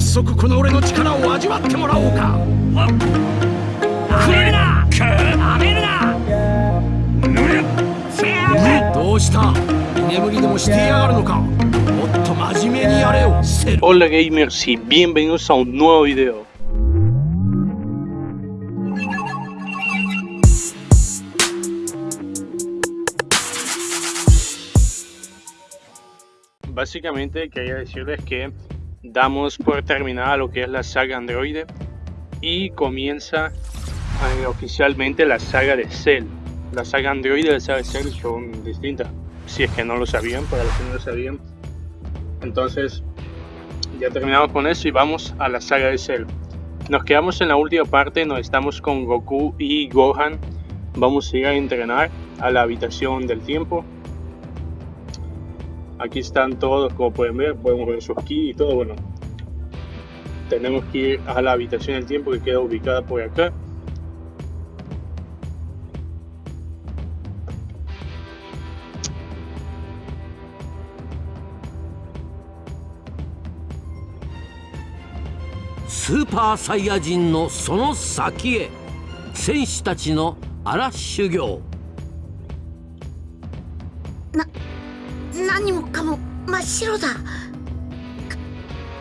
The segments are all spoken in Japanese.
早速この俺の力を味わってもらおうかなめるななめるなどうした居眠りでもしてやがるのかもっと真面目にやれよセル Hola gamers y bienvenidos a un nuevo video. Básicamente quería decirles que damos por terminada lo que es la saga Android y comienza eh, oficialmente la saga de Cell. La saga Android y la saga de Cell son distintas, si es que no lo sabían, para los que no lo sabían. Entonces, ya terminamos con eso y vamos a la saga de Cell. Nos quedamos en la última parte, nos estamos con Goku y Gohan. Vamos a ir a entrenar a la habitación del tiempo. Aquí están todos, como pueden ver, podemos ver sus ki y todo. Bueno, tenemos que ir a la habitación del tiempo que queda ubicada por acá.「スーパーサイヤ人のその先へ戦士たちの荒修行」 何もかも真っ白だ。か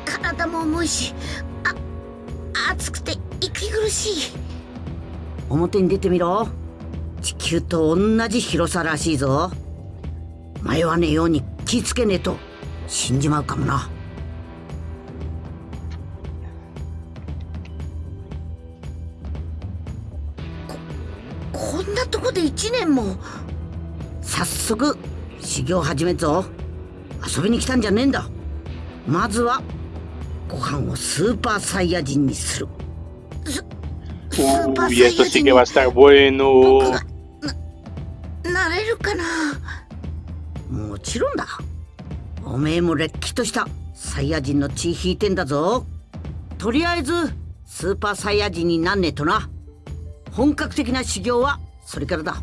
体も重いしあ暑くて息苦しい。表に出てみろ。地球と同じ広さらしいぞ。迷わねえように気ぃつけねえと死んじまうかもな。ここんなとこで1年も。早速修行始めっぞ。遊びに来たんじゃねえんだ。まずはご飯をスーパーサイヤ人にする。ススーパー Uy, サイ esto ヤ sí 人 que に va a estar 僕 bueno. がななれるかな？もちろんだ。おめえもれっきとしたサイヤ人の血引いてんだぞ。とりあえずスーパーサイヤ人になんねえとな。本格的な修行はそれからだ。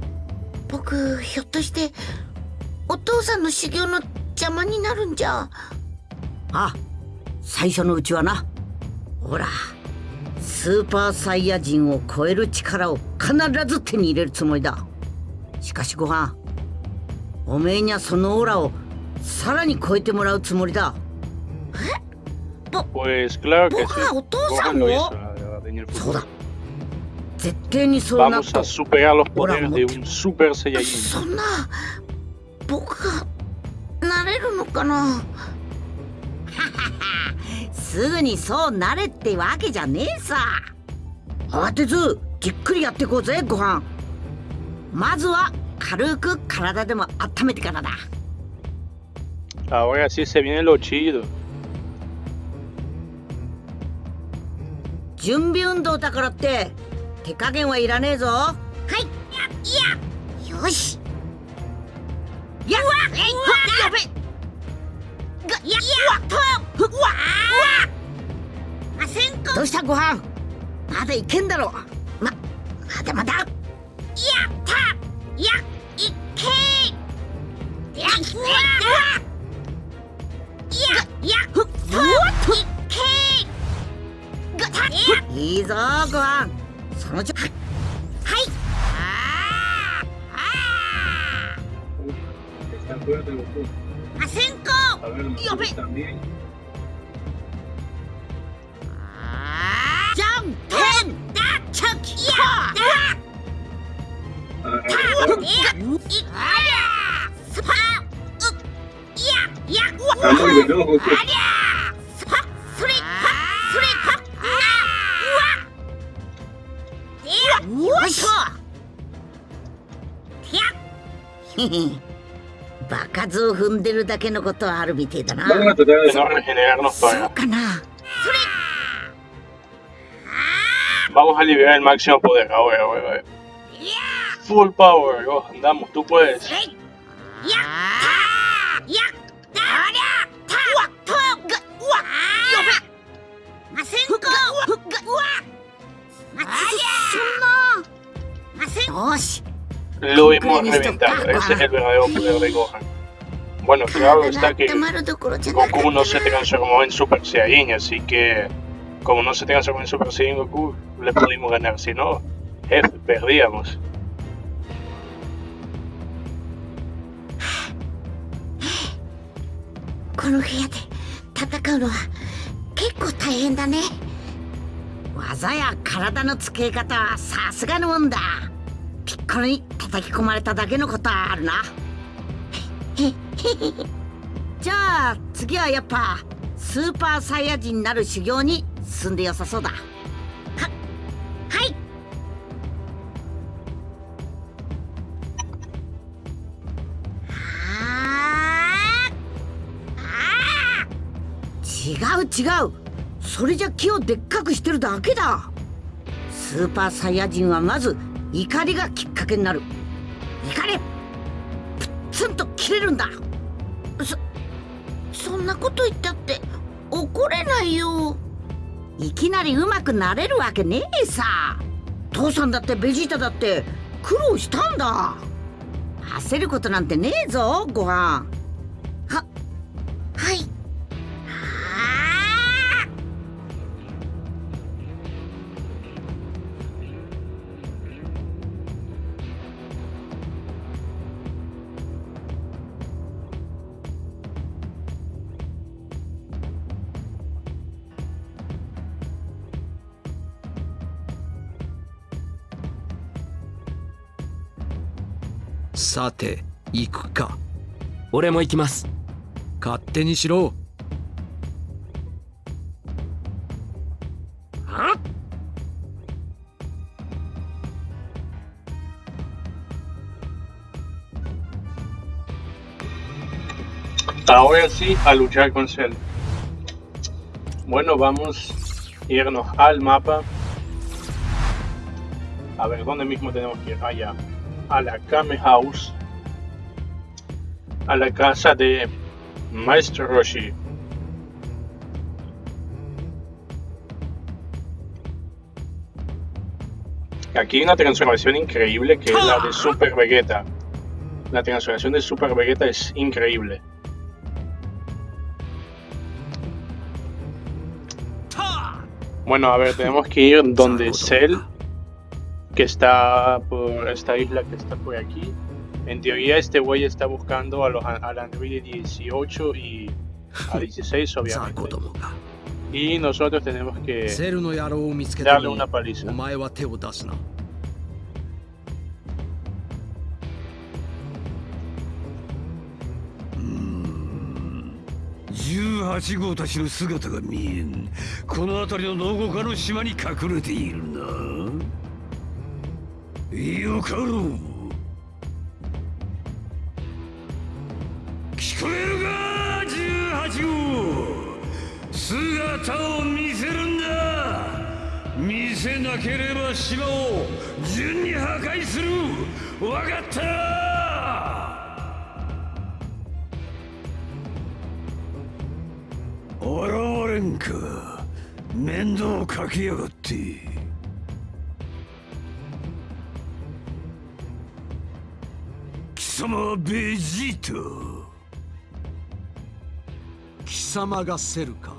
僕ひょっとしてお父さんの修行の邪魔になるんじゃ。あ最初のうちはな。ほらスーパーサイヤ人を超える力を必ず手に入れるつもりだ。しかしごはんおめえにゃそのオラをさらに超えてもらうつもりだ。え？ぼ、pues、お父さんの？そうだ絶対にそうなそんな僕がなれるのかな？すぐにそうなれってわけじゃねえさ。慌てずじっくりやっていこうぜご飯。まずは軽く体でも温めてからだ。Ahora sí se viene lo chido. 準備運動だからって手加減はいらねえぞ。はい。いや。よしやっうわやべがややっ。とうわあせんまだいけんだろままだまだやったやいけやうわややっいけいいぞご飯。そのちょーあせんこやべあーじゃんけんだちゃきやだたいやいありゃスパういややうわありゃスパそれパそれパなうわよいしょバカ図を踏んでるだけのことはあるみてえだなそう.かなそれ Vamos a liberar el máximo poder ahora, ahora, ahora. Full power, oh, andamos, tú puedes. やった やったありゃたわとがうわやべませんこがうわまそんなませんよし Lo hemos reventado. Ese es el verdadero poder de Gohan. Bueno, claro 体 está が que 温まるどころじゃなかった Goku no se な transformó en Super Saiyajin, así que como no se transformó en Super Saiyan Goku, le pudimos ganar. Si no, jefe, perdíamos. この部屋で戦うのは結構大変だね技や体の使い方はさすがのもんだ ピッコロに叩き込まれただけのことはあるな。じゃあ次はやっぱスーパーサイヤ人になる修行に進んでよさそうだ。ははい。あー。違う違う。それじゃ木をでっかくしてるだけだ。スーパーサイヤ人はまず怒りがきっかけになる。怒れプッツンと切れるんだ。そそんなこと言ったって怒れないよ。いきなりうまくなれるわけねえさ。父さんだってベジータだって苦労したんだ。焦ることなんてねえぞご飯。さて行くか俺も行きます勝手にしろは Ahora sí, a luchar con Cell. Bueno, vamos a irnos al mapa. A ver, ¿dónde mismo tenemos que ir? Allá. a la Kame House. A la casa de Maestro Roshi. Aquí hay una transformación increíble que es la de Super Vegeta. La transformación de Super Vegeta es increíble. Bueno, a ver, tenemos que ir donde Cell, que está por esta isla que está por aquí. En teoría este güey está buscando a los al Android 18 y a 16 雑 obviamente. 魚どもが Y nosotros tenemos que セルの野郎を見つけた darle のに una paliza. お前は手を出すな18号たちの姿が見えんこの辺りの農家の島に隠れているな よかろう聞こえるか18号。姿を見せるんだ。見せなければ島を順に破壊する。わかった。現れんか。面倒かけやがって。様はベジータ貴様がセルか。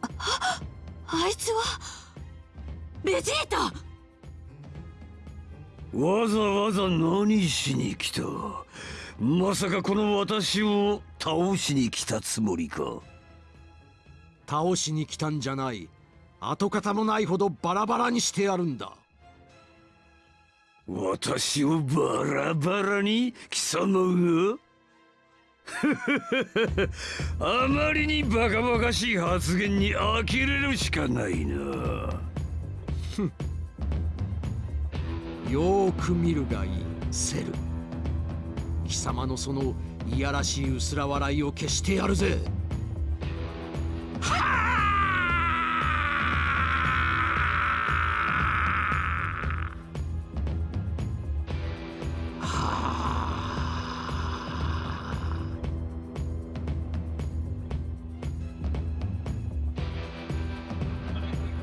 あいつはベジータわざわざ何しに来た？まさかこの私を倒しに来たつもりか。倒しに来たんじゃない。跡形もないほどバラバラにしてやるんだ私をバラバラに貴様が？あまりにバカバカしい発言に呆れるしかないな。よーく見るがいいセル。貴様のそのいやらしい薄ら笑いを消してやるぜ。は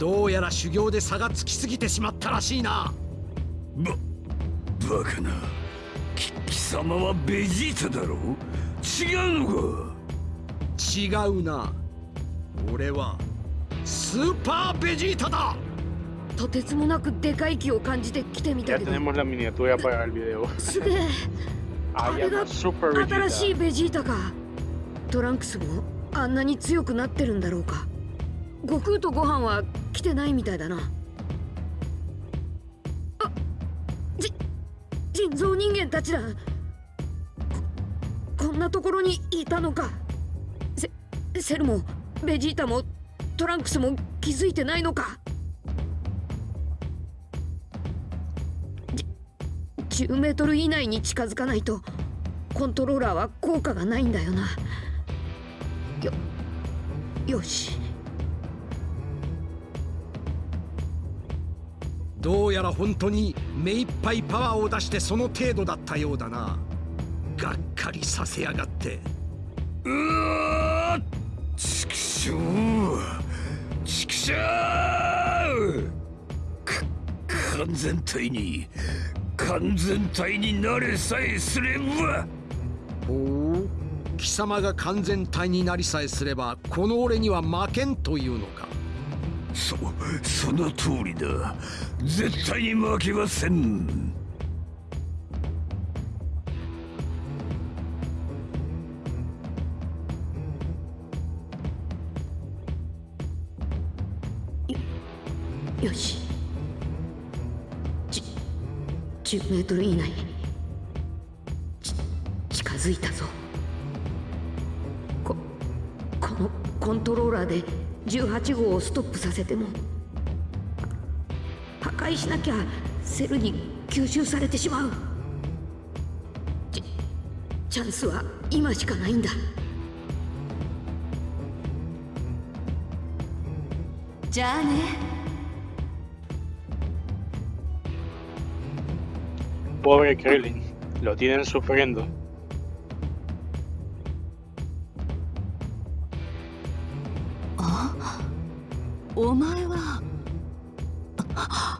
どうやら修行で差がつきすぎてしまったらしいな。ババカな。き貴様はベジータだろ違うのか？違うな。俺はスーパーベジータだ。とてつもなくでかい木を感じて来てみたけど。tenemos la miniatura para el video. すげえ。Ah, Alga- no, Super 新しい.ベジータか。トランクスもあんなに強くなってるんだろうか。悟空と悟飯は来てないみたいだな。あ、じ、人造人間たちだ。こ、こんなところにいたのか。セ、セルもベジータもトランクスも気づいてないのか。じ10メートル以内に近づかないとコントローラーは効果がないんだよな。よよし。どうやら本当に目いっぱいパワーを出してその程度だったようだな。がっかりさせやがって。うわーちくしょうちくしょうか完全体に完全体になれさえすれば。ほう貴様が完全体になりさえすればこの俺には負けんというのかそその通りだ。絶対に負けません。よよし。じ10メートル以内。ち近づいたぞ。ここのコントローラーで18号をストップさせても破壊しなきゃセルに吸収されてしまうチチャンスは今しかないんだじゃあね Pobre Krillin. Lo tienen sufriendo. お前はあ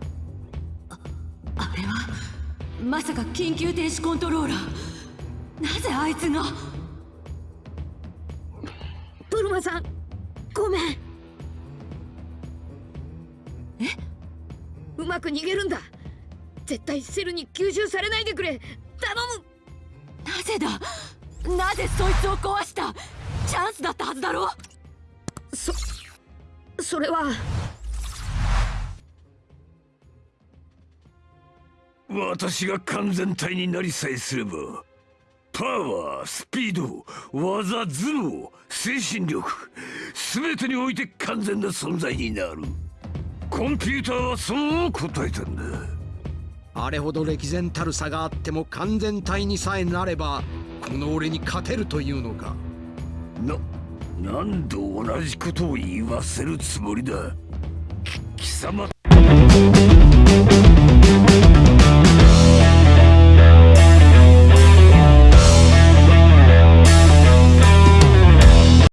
あれはまさか緊急停止コントローラー。なぜあいつが？ブルマさんごめん。え？うまく逃げるんだ。絶対セルに吸収されないでくれ。頼む。なぜだ？なぜそいつを壊した？チャンスだったはずだろ？そそれは。私が完全体になりさえすればパワースピード技頭脳精神力全てにおいて完全な存在になる。コンピューターはそう答えたんだ。あれほど歴然たる差があっても完全体にさえなればこの俺に勝てるというのか。な何度同じことを言わせるつもりだ。貴様